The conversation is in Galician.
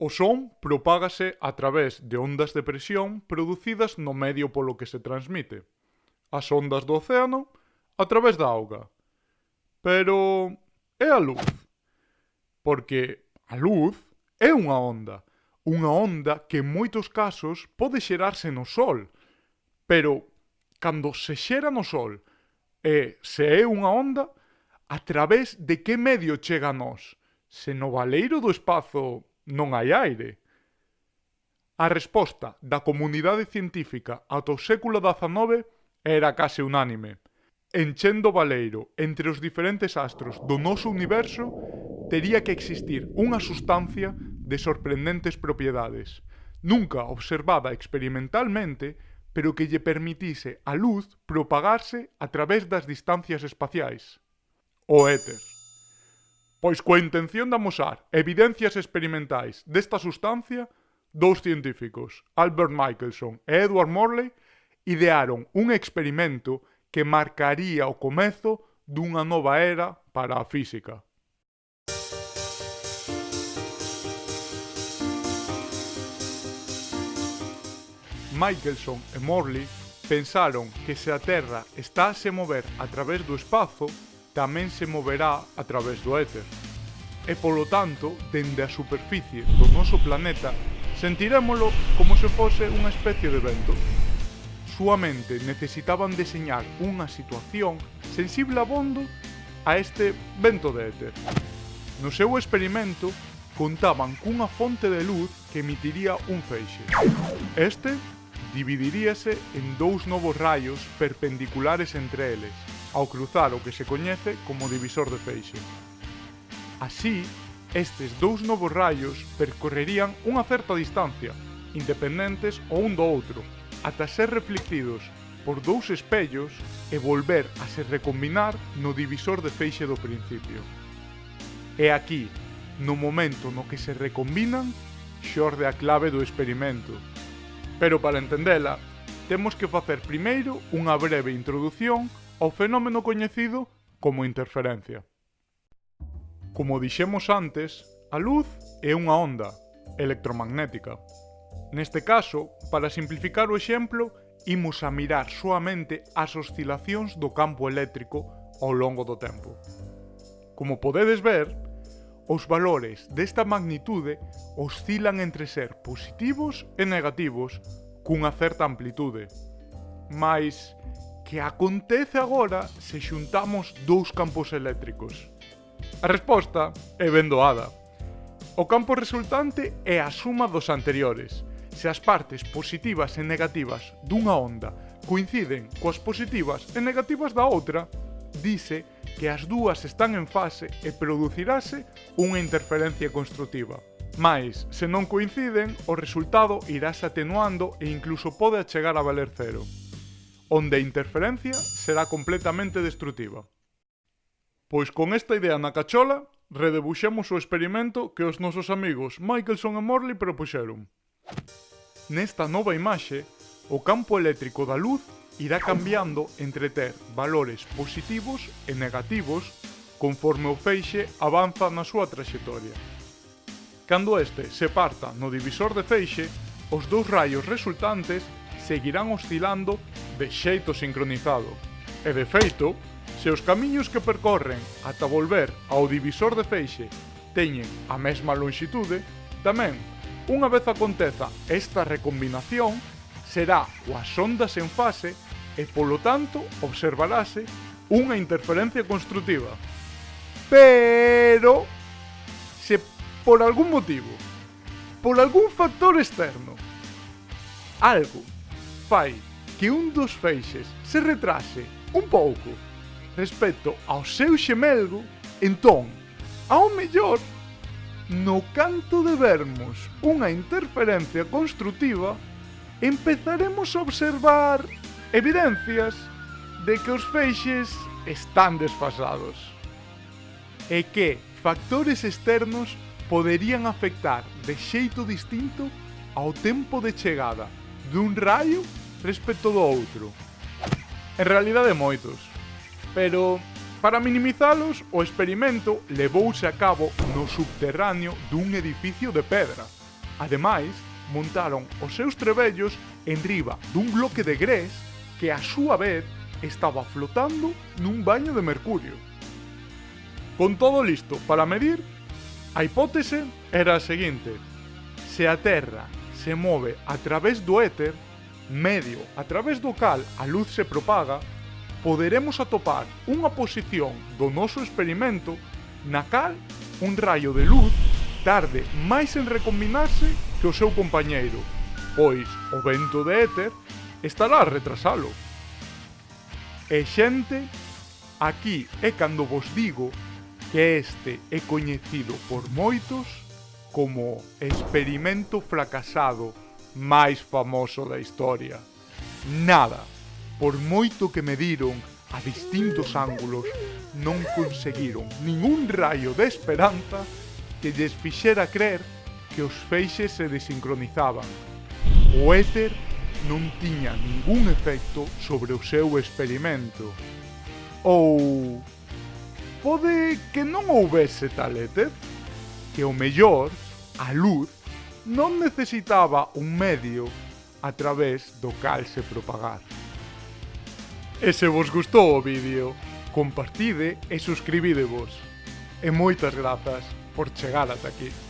O son propágase a través de ondas de presión producidas no medio polo que se transmite. As ondas do océano a través da auga. Pero é a luz. Porque a luz é unha onda. Unha onda que en moitos casos pode xerarse no sol. Pero cando se xera no sol e se é unha onda, a través de que medio chega a nós? Se no valeiro do espazo non hai aire. A resposta da comunidade científica ata o século XIX era case unánime. Enchendo Valeiro entre os diferentes astros do noso universo, tería que existir unha sustancia de sorprendentes propiedades, nunca observada experimentalmente, pero que lle permitise a luz propagarse a través das distancias espaciais. O éter. Pois coa intención de amosar evidencias experimentais desta sustancia, dous científicos, Albert Michelson e Edward Morley, idearon un experimento que marcaría o comezo dunha nova era para a física. Michelson e Morley pensaron que se a Terra está a se mover a través do espazo, tamén se moverá a través do éter. E polo tanto, dende a superficie do noso planeta, sentirémolo como se fose unha especie de vento. Suamente necesitaban deseñar unha situación sensible a bondo a este vento de éter. No seu experimento, contaban cunha fonte de luz que emitiría un feixe. Este dividiríase en dous novos raios perpendiculares entre eles, ao cruzar o que se coñece como divisor de feixe. Así, estes dous novos raios percorrerían unha certa distancia, independentes o un do outro, ata ser reflectidos por dous espellos e volver a se recombinar no divisor de feixe do principio. E aquí, no momento no que se recombinan, xorde a clave do experimento. Pero para entendela, temos que facer primeiro unha breve introdución ao fenómeno coñecido como interferencia. Como dixemos antes, a luz é unha onda electromagnética. Neste caso, para simplificar o exemplo, imos a mirar soamente as oscilacións do campo eléctrico ao longo do tempo. Como podedes ver, os valores desta magnitude oscilan entre ser positivos e negativos cunha certa amplitude. Mais, que acontece agora se xuntamos dous campos eléctricos? A resposta é ben doada. O campo resultante é a suma dos anteriores. Se as partes positivas e negativas dunha onda coinciden coas positivas e negativas da outra, dice que as dúas están en fase e producirase unha interferencia construtiva. Mais, se non coinciden, o resultado irase atenuando e incluso pode chegar a valer cero onde a interferencia será completamente destrutiva. Pois con esta idea na cachola, redebuxemos o experimento que os nosos amigos Michelson e Morley propuxeron. Nesta nova imaxe, o campo eléctrico da luz irá cambiando entre ter valores positivos e negativos conforme o feixe avanza na súa traxectoria. Cando este se parta no divisor de feixe, os dous raios resultantes seguirán oscilando de xeito sincronizado. E de feito, se os camiños que percorren ata volver ao divisor de feixe teñen a mesma lonxitude, tamén, unha vez aconteza esta recombinación, será coas ondas en fase e, polo tanto, observarase unha interferencia construtiva. Pero, se por algún motivo, por algún factor externo, algo fai que un dos feixes se retrase un pouco respecto ao seu xemelgo, entón, ao mellor, no canto de vermos unha interferencia construtiva, empezaremos a observar evidencias de que os feixes están desfasados e que factores externos poderían afectar de xeito distinto ao tempo de chegada dun raio respecto do outro. En realidade moitos. Pero, para minimizalos, o experimento levouse a cabo no subterráneo dun edificio de pedra. Ademais, montaron os seus trebellos en riba dun bloque de grés que a súa vez estaba flotando nun baño de mercurio. Con todo listo para medir, a hipótese era a seguinte. Se a Terra se move a través do éter, medio a través do cal a luz se propaga, poderemos atopar unha posición do noso experimento na cal un raio de luz tarde máis en recombinarse que o seu compañeiro, pois o vento de éter estará a retrasalo. E xente, aquí é cando vos digo que este é coñecido por moitos como experimento fracasado máis famoso da historia. Nada, por moito que mediron a distintos ángulos, non conseguiron ningún raio de esperanza que lles fixera crer que os feixes se desincronizaban. O éter non tiña ningún efecto sobre o seu experimento. Ou... Pode que non houvese tal éter? Que o mellor, a luz non necesitaba un medio a través do cal se propagar. E se vos gustou o vídeo, compartide e suscribidevos. E moitas grazas por chegar ata aquí.